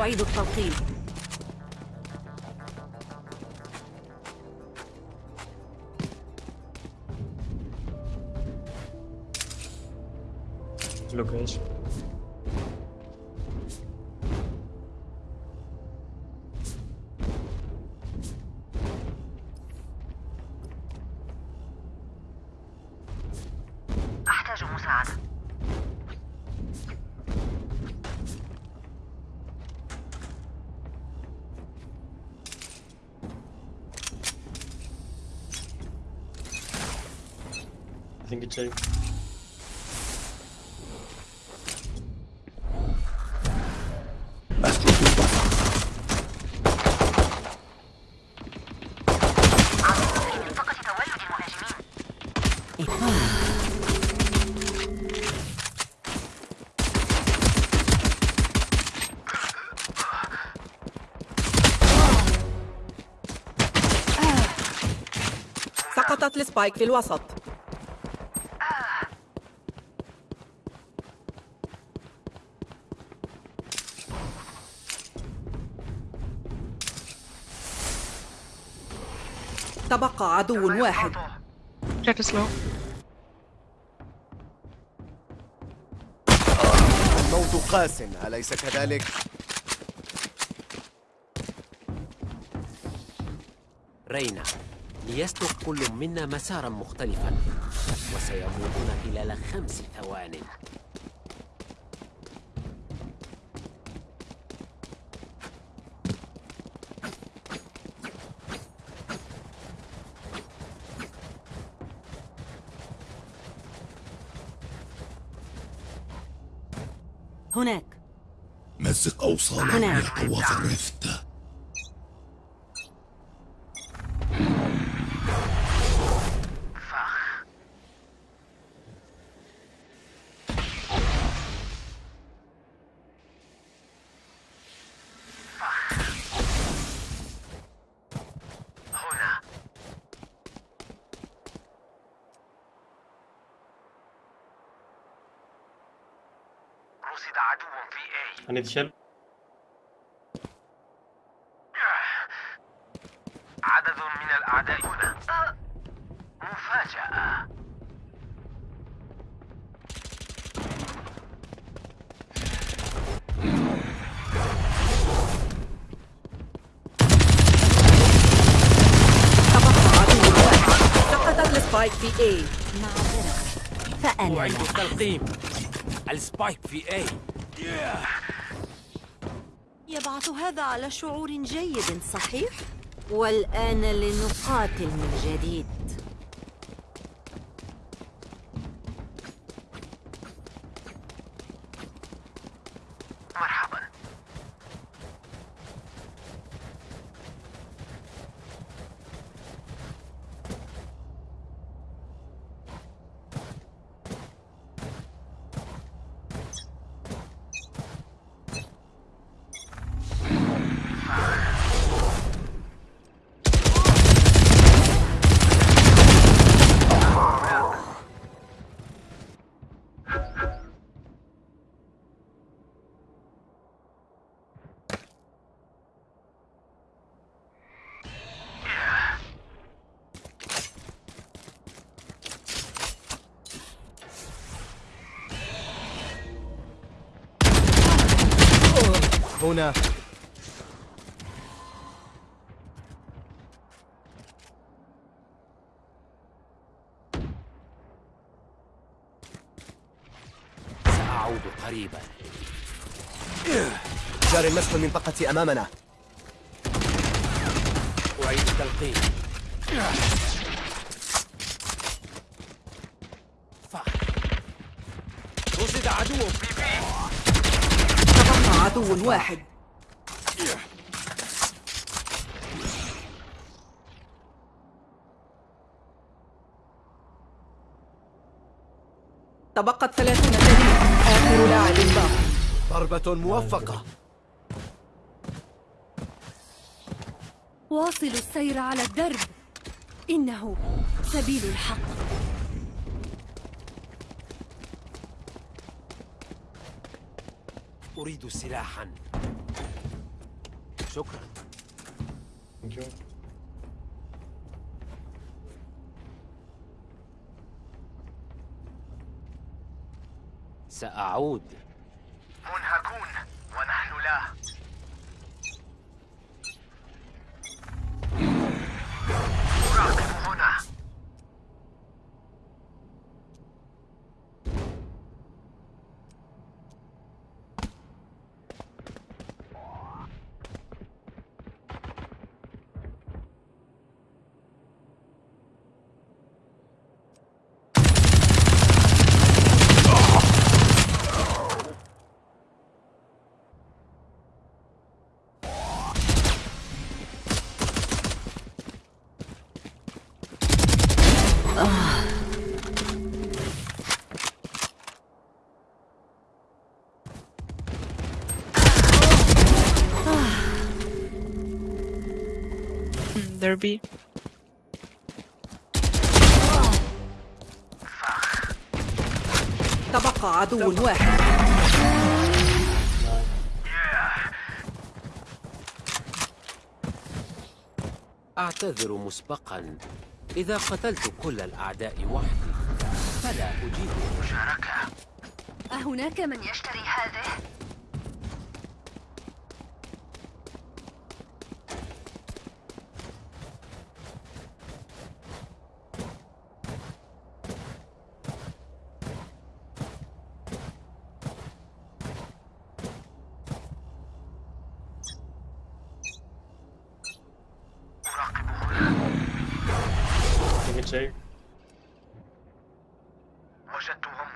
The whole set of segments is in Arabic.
أعيد التلقيم Location. I think it's safe. سقطت السبايك في الوسط تبقى عدو واحد. الموت قاس أليس كذلك؟ رينا ليسلك كل منا مسارا مختلفا وسيموتون خلال خمس ثوان هناك مزق أوصال هناك. العميق وظرفت هنا رصد عدو في need shell. عدد من الأعداء هنا. مفاجأة. تبقى عدو واحد سقطت ال spike في A. فأنا أعيد التلقيم. ال spike في A يبعث هذا على شعور جيد صحيح؟ والآن لنقاتل من جديد هنا. سأعود قريبا. جار مسح المنطقة أمامنا. أعيد التلقيم فخ. رصد عدو في تبقى عدو واحد. تبقت ثلاثون ثانية آخر لاعب باق ضربة موفقة. واصلوا السير على الدرب. إنه سبيل الحق. أريد سلاحا. شكرا. سأعود. B. تبقى عدو واحد. أعتذر مسبقا. إذا قتلت كل الأعداء وحدي فلا أجيب مشاركة أهناك من يشتري هذه؟ Check? وجدتهم.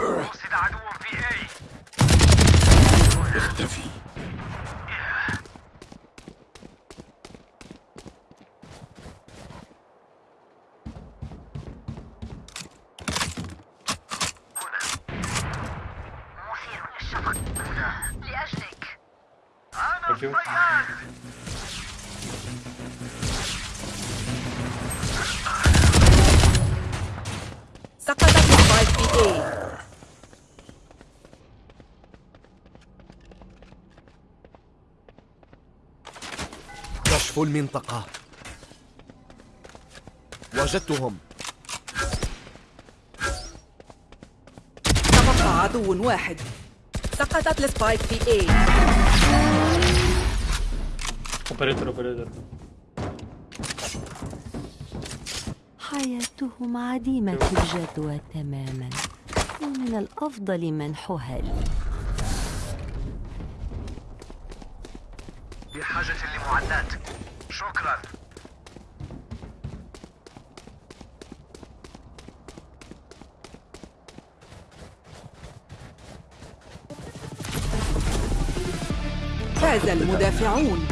رصد عدو في اي اختفي. مثير للشفق. هنا لأجلك. أنا Thank you. الصياد سقطت السبايك في اي كشف المنطقة. وجدتهم. تبقى عدو واحد. سقطت السبايك في اي Operator, operator. حياتهم عديمة الجدوى تماما. ومن الأفضل منحها لي بحاجة لمعدات شكرا. فاز المدافعون.